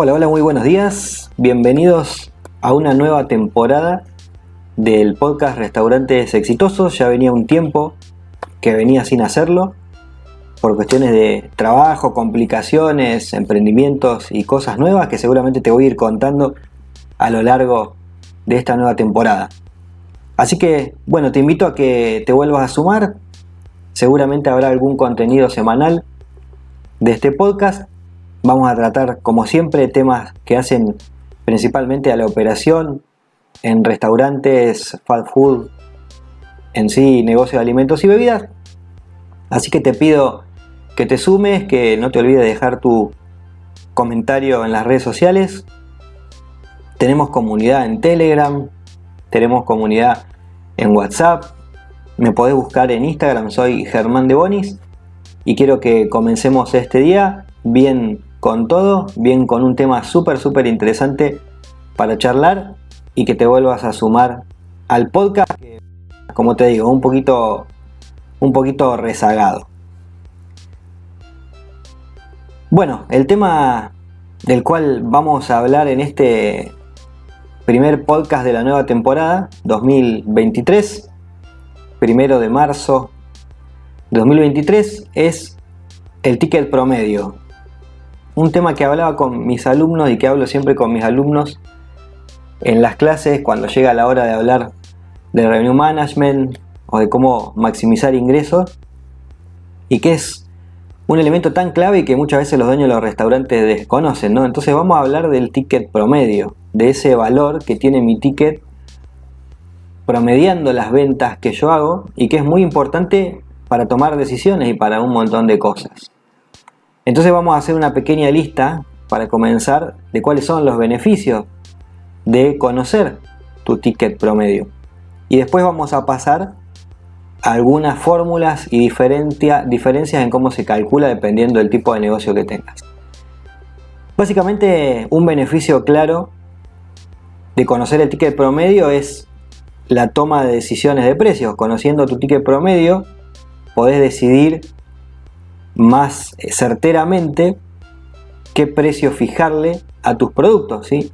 Hola, hola, muy buenos días. Bienvenidos a una nueva temporada del podcast Restaurantes Exitosos. Ya venía un tiempo que venía sin hacerlo por cuestiones de trabajo, complicaciones, emprendimientos y cosas nuevas que seguramente te voy a ir contando a lo largo de esta nueva temporada. Así que, bueno, te invito a que te vuelvas a sumar. Seguramente habrá algún contenido semanal de este podcast Vamos a tratar, como siempre, temas que hacen principalmente a la operación en restaurantes, fast food, en sí, negocio de alimentos y bebidas. Así que te pido que te sumes, que no te olvides de dejar tu comentario en las redes sociales. Tenemos comunidad en Telegram, tenemos comunidad en WhatsApp. Me podés buscar en Instagram, soy Germán de Bonis y quiero que comencemos este día bien con todo, bien con un tema súper, súper interesante para charlar y que te vuelvas a sumar al podcast, que, como te digo, un poquito, un poquito rezagado. Bueno, el tema del cual vamos a hablar en este primer podcast de la nueva temporada 2023, primero de marzo 2023, es el ticket promedio, un tema que hablaba con mis alumnos y que hablo siempre con mis alumnos en las clases cuando llega la hora de hablar de revenue management o de cómo maximizar ingresos y que es un elemento tan clave que muchas veces los dueños de los restaurantes desconocen, ¿no? Entonces vamos a hablar del ticket promedio, de ese valor que tiene mi ticket promediando las ventas que yo hago y que es muy importante para tomar decisiones y para un montón de cosas. Entonces vamos a hacer una pequeña lista para comenzar de cuáles son los beneficios de conocer tu ticket promedio. Y después vamos a pasar a algunas fórmulas y diferencias en cómo se calcula dependiendo del tipo de negocio que tengas. Básicamente un beneficio claro de conocer el ticket promedio es la toma de decisiones de precios. Conociendo tu ticket promedio podés decidir más certeramente qué precio fijarle a tus productos. ¿sí?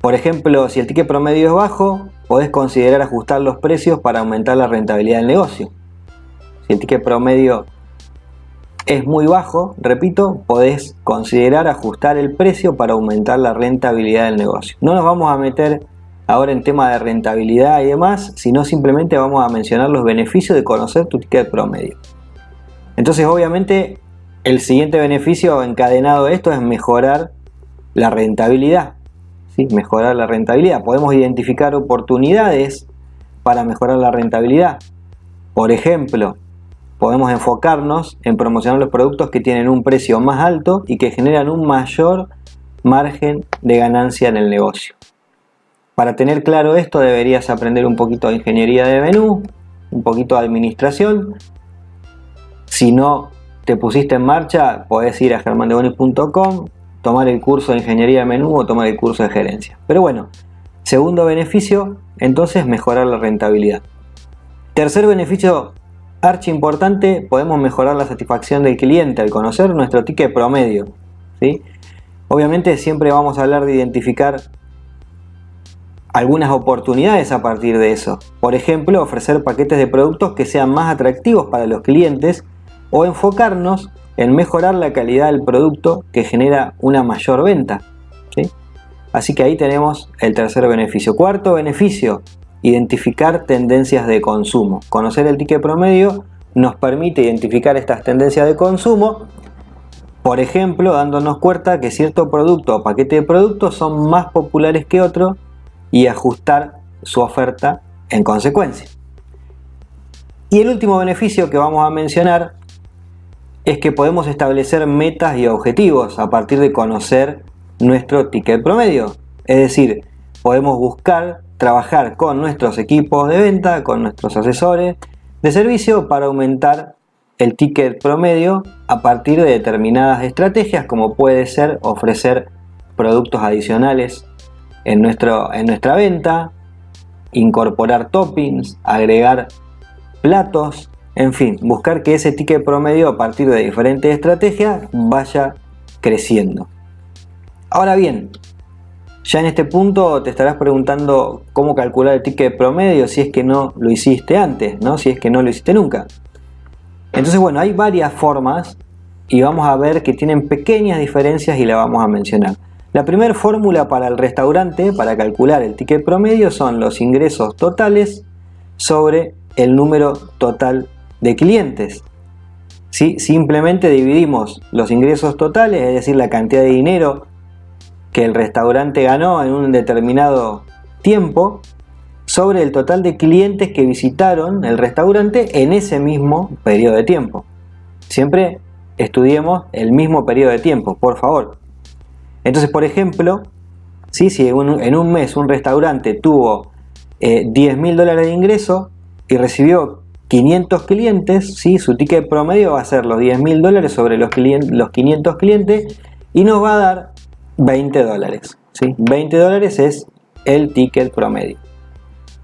Por ejemplo, si el ticket promedio es bajo, podés considerar ajustar los precios para aumentar la rentabilidad del negocio. Si el ticket promedio es muy bajo, repito, podés considerar ajustar el precio para aumentar la rentabilidad del negocio. No nos vamos a meter ahora en tema de rentabilidad y demás, sino simplemente vamos a mencionar los beneficios de conocer tu ticket promedio. Entonces obviamente el siguiente beneficio encadenado de esto es mejorar la rentabilidad. ¿sí? Mejorar la rentabilidad. Podemos identificar oportunidades para mejorar la rentabilidad. Por ejemplo, podemos enfocarnos en promocionar los productos que tienen un precio más alto y que generan un mayor margen de ganancia en el negocio. Para tener claro esto deberías aprender un poquito de ingeniería de menú, un poquito de administración si no te pusiste en marcha, podés ir a germandebonis.com, tomar el curso de ingeniería de menú o tomar el curso de gerencia. Pero bueno, segundo beneficio, entonces mejorar la rentabilidad. Tercer beneficio archi importante, podemos mejorar la satisfacción del cliente al conocer nuestro ticket promedio. ¿sí? Obviamente siempre vamos a hablar de identificar algunas oportunidades a partir de eso. Por ejemplo, ofrecer paquetes de productos que sean más atractivos para los clientes o enfocarnos en mejorar la calidad del producto que genera una mayor venta. Así que ahí tenemos el tercer beneficio. Cuarto beneficio, identificar tendencias de consumo. Conocer el ticket promedio nos permite identificar estas tendencias de consumo, por ejemplo, dándonos cuenta que cierto producto o paquete de productos son más populares que otro y ajustar su oferta en consecuencia. Y el último beneficio que vamos a mencionar es que podemos establecer metas y objetivos a partir de conocer nuestro ticket promedio. Es decir, podemos buscar trabajar con nuestros equipos de venta, con nuestros asesores de servicio para aumentar el ticket promedio a partir de determinadas estrategias como puede ser ofrecer productos adicionales en, nuestro, en nuestra venta, incorporar toppings, agregar platos en fin, buscar que ese ticket promedio a partir de diferentes estrategias vaya creciendo. Ahora bien, ya en este punto te estarás preguntando cómo calcular el ticket promedio si es que no lo hiciste antes, ¿no? si es que no lo hiciste nunca. Entonces, bueno, hay varias formas y vamos a ver que tienen pequeñas diferencias y la vamos a mencionar. La primera fórmula para el restaurante, para calcular el ticket promedio, son los ingresos totales sobre el número total de clientes. ¿Sí? Simplemente dividimos los ingresos totales, es decir, la cantidad de dinero que el restaurante ganó en un determinado tiempo, sobre el total de clientes que visitaron el restaurante en ese mismo periodo de tiempo. Siempre estudiemos el mismo periodo de tiempo, por favor. Entonces, por ejemplo, si en un mes un restaurante tuvo 10 eh, mil dólares de ingreso y recibió 500 clientes, ¿sí? su ticket promedio va a ser los 10 mil dólares sobre los, los 500 clientes y nos va a dar 20 dólares. ¿sí? 20 dólares es el ticket promedio.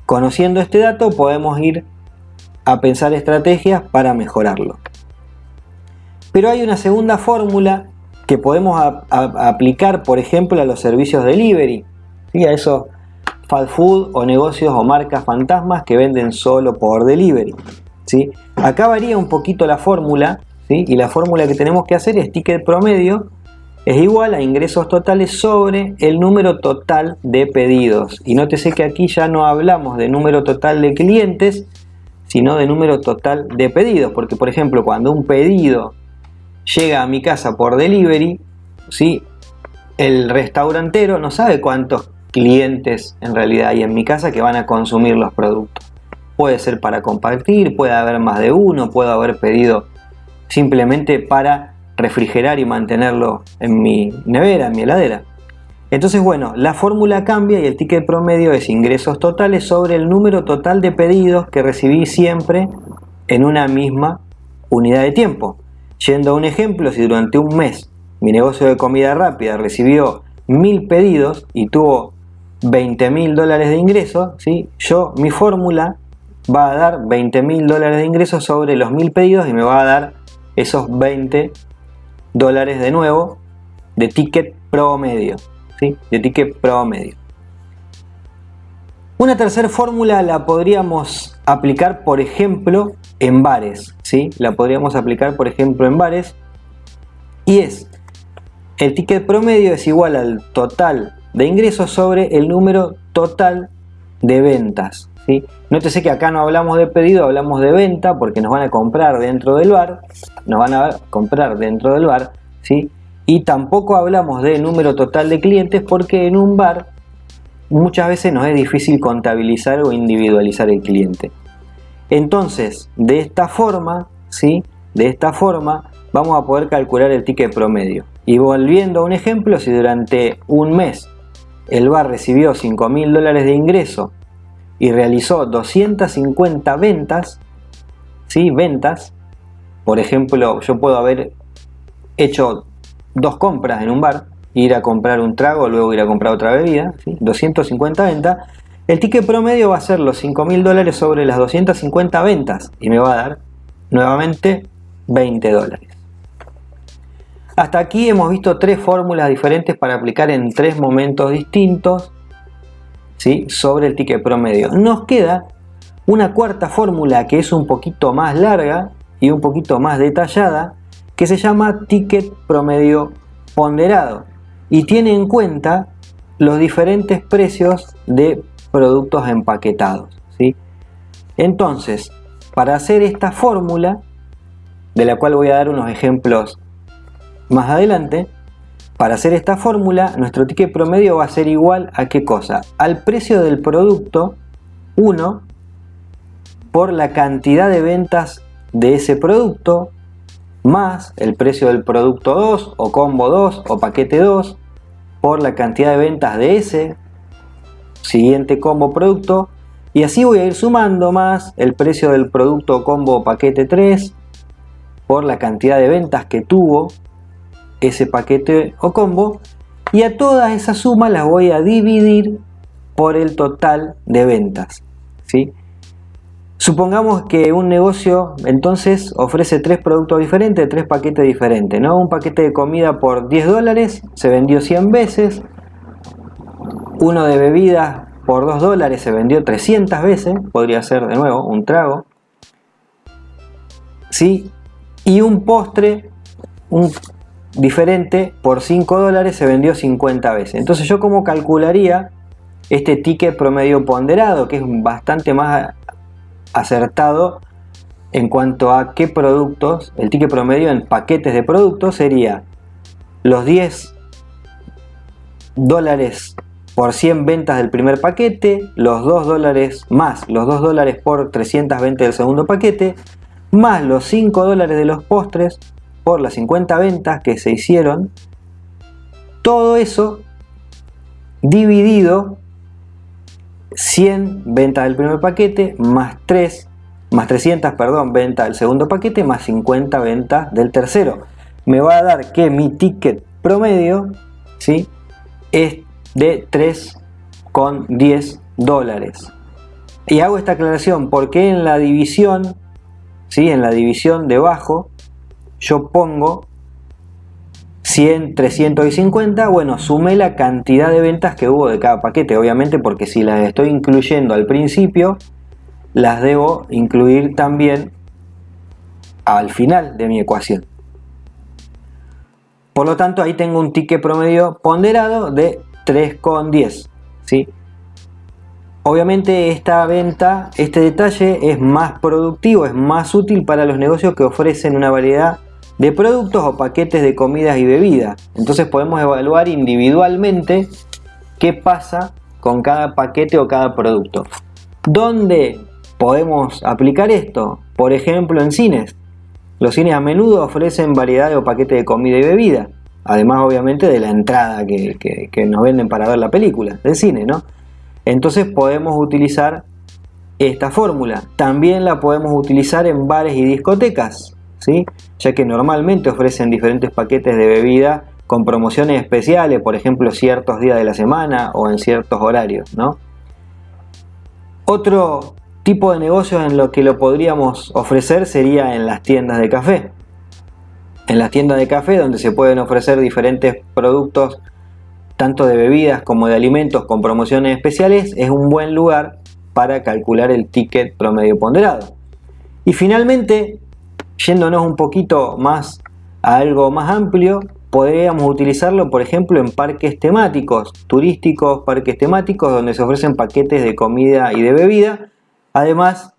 Conociendo este dato podemos ir a pensar estrategias para mejorarlo. Pero hay una segunda fórmula que podemos aplicar, por ejemplo, a los servicios delivery, ¿sí? a esos fast food o negocios o marcas fantasmas que venden solo por delivery. ¿sí? Acá varía un poquito la fórmula, ¿sí? y la fórmula que tenemos que hacer es ticket promedio es igual a ingresos totales sobre el número total de pedidos. Y nótese que aquí ya no hablamos de número total de clientes, sino de número total de pedidos. Porque, por ejemplo, cuando un pedido llega a mi casa por delivery, ¿sí? el restaurantero no sabe cuántos clientes en realidad hay en mi casa que van a consumir los productos. Puede ser para compartir, puede haber más de uno, puedo haber pedido simplemente para refrigerar y mantenerlo en mi nevera, en mi heladera. Entonces, bueno, la fórmula cambia y el ticket promedio es ingresos totales sobre el número total de pedidos que recibí siempre en una misma unidad de tiempo. Yendo a un ejemplo, si durante un mes mi negocio de comida rápida recibió mil pedidos y tuvo 20 mil dólares de ingresos, ¿sí? yo, mi fórmula va a dar 20 mil dólares de ingresos sobre los mil pedidos y me va a dar esos 20 dólares de nuevo de ticket promedio, ¿sí? de ticket promedio. Una tercera fórmula la podríamos aplicar, por ejemplo, en bares. ¿sí? La podríamos aplicar, por ejemplo, en bares. Y es, el ticket promedio es igual al total de ingresos sobre el número total de ventas. ¿sí? Nótese que acá no hablamos de pedido, hablamos de venta porque nos van a comprar dentro del bar. Nos van a comprar dentro del bar. ¿sí? Y tampoco hablamos de número total de clientes porque en un bar muchas veces nos es difícil contabilizar o individualizar el cliente. Entonces, de esta forma, ¿sí? De esta forma vamos a poder calcular el ticket promedio. Y volviendo a un ejemplo, si durante un mes el bar recibió 5 mil dólares de ingreso y realizó 250 ventas, ¿sí? Ventas, por ejemplo, yo puedo haber hecho dos compras en un bar, ir a comprar un trago, luego ir a comprar otra bebida, 250 ventas, el ticket promedio va a ser los 5 mil dólares sobre las 250 ventas y me va a dar nuevamente 20 dólares. Hasta aquí hemos visto tres fórmulas diferentes para aplicar en tres momentos distintos ¿sí? sobre el ticket promedio. Nos queda una cuarta fórmula que es un poquito más larga y un poquito más detallada que se llama ticket promedio ponderado y tiene en cuenta los diferentes precios de productos empaquetados. ¿sí? Entonces, para hacer esta fórmula, de la cual voy a dar unos ejemplos más adelante, para hacer esta fórmula, nuestro ticket promedio va a ser igual a qué cosa? Al precio del producto 1 por la cantidad de ventas de ese producto más el precio del producto 2 o combo 2 o paquete 2 por la cantidad de ventas de ese siguiente combo producto y así voy a ir sumando más el precio del producto combo paquete 3 por la cantidad de ventas que tuvo ese paquete o combo y a todas esas sumas las voy a dividir por el total de ventas. ¿sí? Supongamos que un negocio entonces ofrece tres productos diferentes, tres paquetes diferentes, ¿no? Un paquete de comida por 10 dólares se vendió 100 veces, uno de bebidas por 2 dólares se vendió 300 veces, podría ser de nuevo un trago, ¿sí? Y un postre, un diferente, por 5 dólares se vendió 50 veces. Entonces yo como calcularía este ticket promedio ponderado, que es bastante más acertado en cuanto a qué productos, el ticket promedio en paquetes de productos sería los 10 dólares por 100 ventas del primer paquete, los 2 dólares más los 2 dólares por 320 del segundo paquete, más los 5 dólares de los postres por las 50 ventas que se hicieron, todo eso dividido 100 ventas del primer paquete más 3 más 300 perdón venta del segundo paquete más 50 ventas del tercero me va a dar que mi ticket promedio ¿sí? es de 3,10 dólares y hago esta aclaración porque en la división ¿sí? en la división debajo yo pongo 100, 350, bueno, sumé la cantidad de ventas que hubo de cada paquete, obviamente porque si las estoy incluyendo al principio, las debo incluir también al final de mi ecuación. Por lo tanto, ahí tengo un ticket promedio ponderado de 3,10. ¿sí? Obviamente esta venta, este detalle es más productivo, es más útil para los negocios que ofrecen una variedad de productos o paquetes de comidas y bebidas. Entonces podemos evaluar individualmente qué pasa con cada paquete o cada producto. ¿Dónde podemos aplicar esto? Por ejemplo en cines. Los cines a menudo ofrecen variedad de paquetes de comida y bebida. Además obviamente de la entrada que, que nos venden para ver la película del cine, ¿no? Entonces podemos utilizar esta fórmula. También la podemos utilizar en bares y discotecas ya que normalmente ofrecen diferentes paquetes de bebida con promociones especiales, por ejemplo ciertos días de la semana o en ciertos horarios. Otro tipo de negocio en lo que lo podríamos ofrecer sería en las tiendas de café. En las tiendas de café donde se pueden ofrecer diferentes productos tanto de bebidas como de alimentos con promociones especiales es un buen lugar para calcular el ticket promedio ponderado. Y finalmente Yéndonos un poquito más a algo más amplio, podríamos utilizarlo por ejemplo en parques temáticos, turísticos, parques temáticos donde se ofrecen paquetes de comida y de bebida, además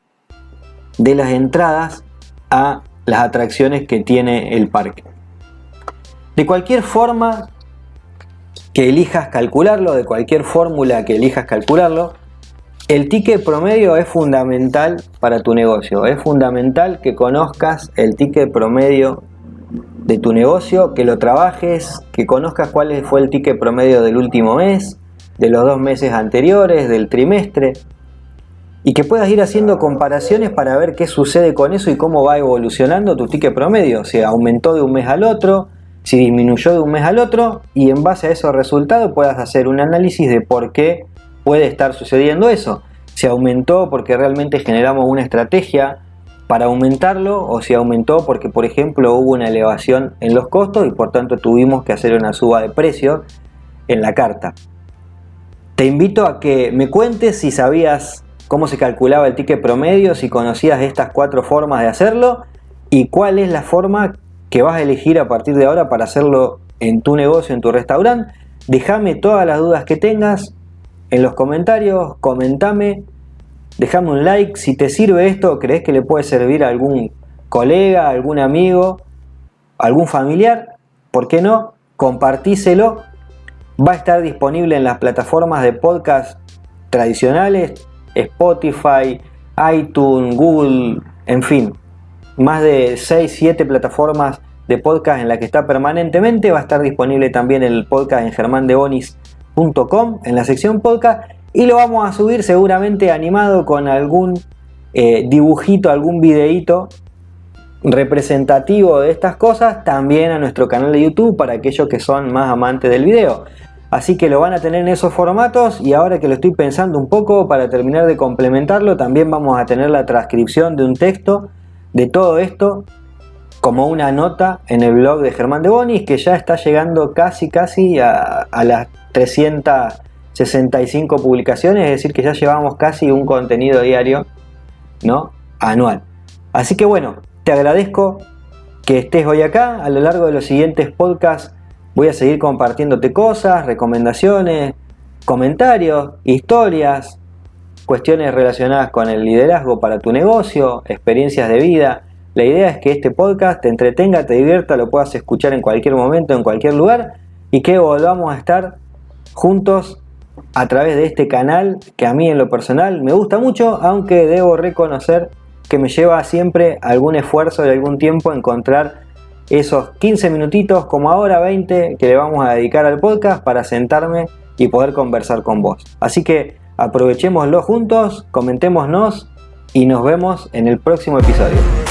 de las entradas a las atracciones que tiene el parque. De cualquier forma que elijas calcularlo, de cualquier fórmula que elijas calcularlo, el ticket promedio es fundamental para tu negocio. Es fundamental que conozcas el ticket promedio de tu negocio, que lo trabajes, que conozcas cuál fue el ticket promedio del último mes, de los dos meses anteriores, del trimestre, y que puedas ir haciendo comparaciones para ver qué sucede con eso y cómo va evolucionando tu ticket promedio, si aumentó de un mes al otro, si disminuyó de un mes al otro, y en base a esos resultados puedas hacer un análisis de por qué puede estar sucediendo eso. Si aumentó porque realmente generamos una estrategia para aumentarlo o si aumentó porque por ejemplo hubo una elevación en los costos y por tanto tuvimos que hacer una suba de precio en la carta. Te invito a que me cuentes si sabías cómo se calculaba el ticket promedio, si conocías estas cuatro formas de hacerlo y cuál es la forma que vas a elegir a partir de ahora para hacerlo en tu negocio, en tu restaurante. Déjame todas las dudas que tengas, en los comentarios, comentame, déjame un like, si te sirve esto, crees que le puede servir a algún colega, algún amigo, algún familiar, ¿por qué no? Compartíselo, va a estar disponible en las plataformas de podcast tradicionales, Spotify, iTunes, Google, en fin, más de 6, 7 plataformas de podcast en las que está permanentemente, va a estar disponible también el podcast en Germán de Bonis en la sección podcast y lo vamos a subir seguramente animado con algún eh, dibujito, algún videíto representativo de estas cosas también a nuestro canal de YouTube para aquellos que son más amantes del video. Así que lo van a tener en esos formatos y ahora que lo estoy pensando un poco para terminar de complementarlo, también vamos a tener la transcripción de un texto de todo esto como una nota en el blog de Germán de Bonis que ya está llegando casi casi a, a las 365 publicaciones, es decir que ya llevamos casi un contenido diario ¿no? anual. Así que bueno, te agradezco que estés hoy acá. A lo largo de los siguientes podcasts voy a seguir compartiéndote cosas, recomendaciones, comentarios, historias, cuestiones relacionadas con el liderazgo para tu negocio, experiencias de vida. La idea es que este podcast te entretenga, te divierta, lo puedas escuchar en cualquier momento, en cualquier lugar y que volvamos a estar juntos a través de este canal que a mí en lo personal me gusta mucho, aunque debo reconocer que me lleva siempre algún esfuerzo de algún tiempo encontrar esos 15 minutitos como ahora 20 que le vamos a dedicar al podcast para sentarme y poder conversar con vos. Así que aprovechémoslo juntos, comentémonos y nos vemos en el próximo episodio.